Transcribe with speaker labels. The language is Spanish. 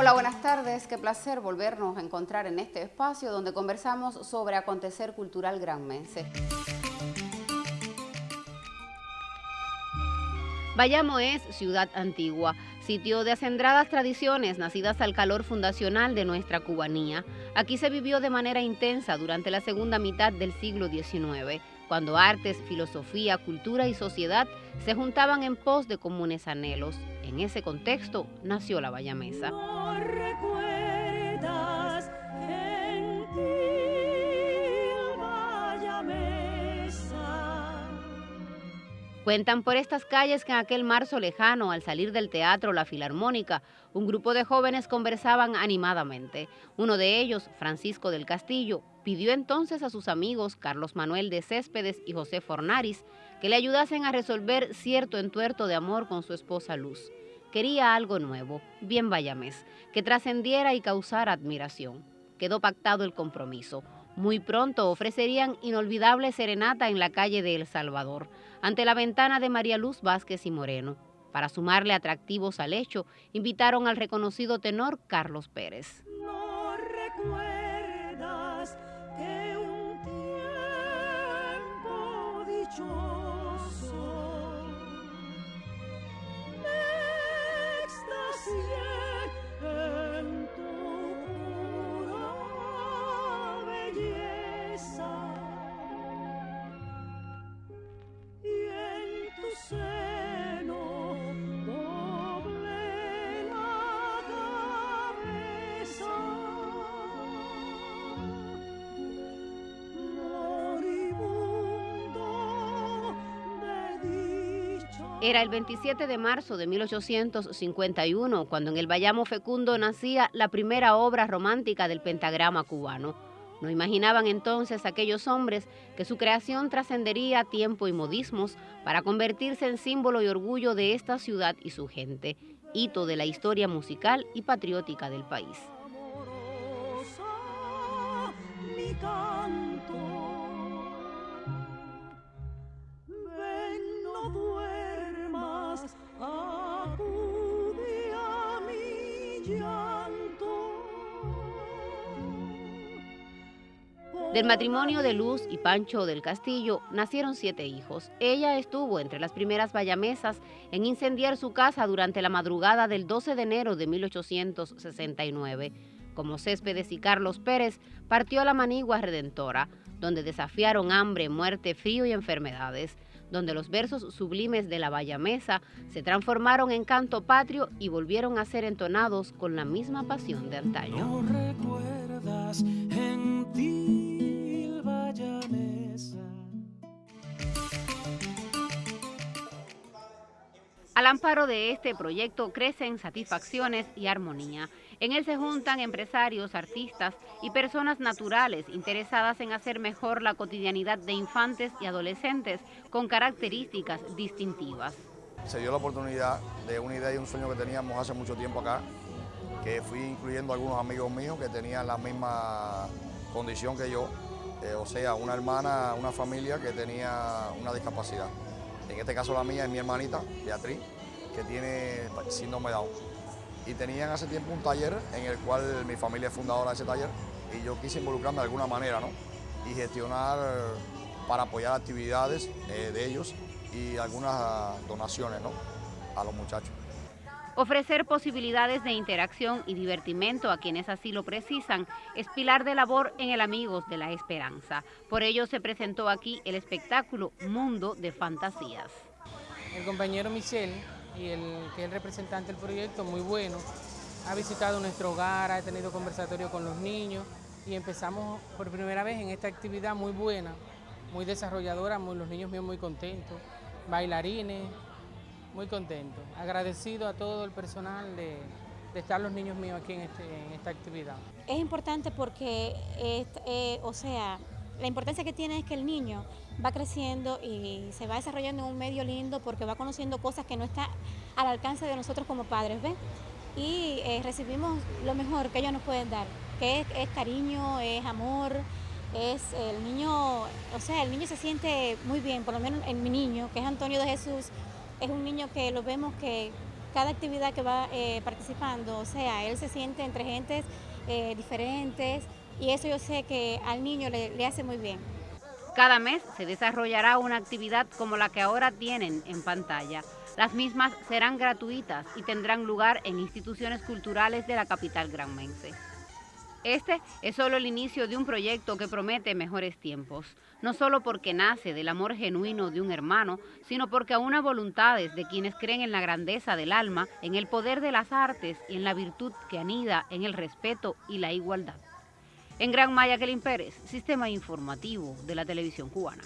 Speaker 1: Hola, buenas tardes. Qué placer volvernos a encontrar en este espacio donde conversamos sobre acontecer cultural granmense. Bayamo es ciudad antigua, sitio de acendradas tradiciones nacidas al calor fundacional de nuestra cubanía. Aquí se vivió de manera intensa durante la segunda mitad del siglo XIX, cuando artes, filosofía, cultura y sociedad se juntaban en pos de comunes anhelos. En ese contexto nació la Bayamesa. Cuentan por estas calles que en aquel marzo lejano, al salir del teatro La Filarmónica, un grupo de jóvenes conversaban animadamente. Uno de ellos, Francisco del Castillo, pidió entonces a sus amigos Carlos Manuel de Céspedes y José Fornaris que le ayudasen a resolver cierto entuerto de amor con su esposa Luz. Quería algo nuevo, bien vayamés, que trascendiera y causara admiración. Quedó pactado el compromiso. Muy pronto ofrecerían inolvidable serenata en la calle de El Salvador, ante la ventana de María Luz Vázquez y Moreno. Para sumarle atractivos al hecho, invitaron al reconocido tenor Carlos Pérez. Era el 27 de marzo de 1851 cuando en el Bayamo Fecundo nacía la primera obra romántica del pentagrama cubano. No imaginaban entonces aquellos hombres que su creación trascendería tiempo y modismos para convertirse en símbolo y orgullo de esta ciudad y su gente, hito de la historia musical y patriótica del país. Del matrimonio de Luz y Pancho del Castillo nacieron siete hijos. Ella estuvo entre las primeras bayamesas en incendiar su casa durante la madrugada del 12 de enero de 1869. Como Céspedes y Carlos Pérez, partió a la Manigua Redentora, donde desafiaron hambre, muerte, frío y enfermedades donde los versos sublimes de la Bayamesa se transformaron en canto patrio y volvieron a ser entonados con la misma pasión de antaño. recuerdas, Al amparo de este proyecto crecen satisfacciones y armonía. En él se juntan empresarios, artistas y personas naturales interesadas en hacer mejor la cotidianidad de infantes y adolescentes con características distintivas.
Speaker 2: Se dio la oportunidad de una idea y un sueño que teníamos hace mucho tiempo acá, que fui incluyendo algunos amigos míos que tenían la misma condición que yo, eh, o sea, una hermana, una familia que tenía una discapacidad. En este caso la mía es mi hermanita, Beatriz, que tiene síndrome Down. Y tenían hace tiempo un taller en el cual mi familia es fundadora de ese taller y yo quise involucrarme de alguna manera, ¿no? Y gestionar para apoyar actividades eh, de ellos y algunas donaciones, ¿no? A los muchachos.
Speaker 1: Ofrecer posibilidades de interacción y divertimento a quienes así lo precisan es pilar de labor en el Amigos de la Esperanza. Por ello se presentó aquí el espectáculo Mundo de Fantasías.
Speaker 3: El compañero Michel, y el, que es el representante del proyecto, muy bueno, ha visitado nuestro hogar, ha tenido conversatorio con los niños y empezamos por primera vez en esta actividad muy buena, muy desarrolladora, los niños míos muy contentos, bailarines, muy contento, agradecido a todo el personal de, estar los niños míos aquí en, este, esta actividad.
Speaker 4: Es importante porque, eh, o sea, la importancia que tiene es que el niño va creciendo y se va desarrollando en un medio lindo porque va conociendo cosas que no están al alcance de nosotros como padres, ¿ves? Y eh, recibimos lo mejor que ellos nos pueden dar, que es cariño, es amor, es el niño, o sea, el niño se siente muy bien, por lo menos en mi niño, que es Antonio de Jesús, es un niño que lo vemos que cada actividad que va eh, participando, o sea, él se siente entre gentes eh, diferentes y eso yo sé que al niño le, le hace muy bien.
Speaker 1: Cada mes se desarrollará una actividad como la que ahora tienen en pantalla. Las mismas serán gratuitas y tendrán lugar en instituciones culturales de la capital granmense. Este es solo el inicio de un proyecto que promete mejores tiempos, no solo porque nace del amor genuino de un hermano, sino porque a una voluntades de quienes creen en la grandeza del alma, en el poder de las artes y en la virtud que anida en el respeto y la igualdad. En Gran Maya, Kelin Pérez, Sistema Informativo de la Televisión Cubana.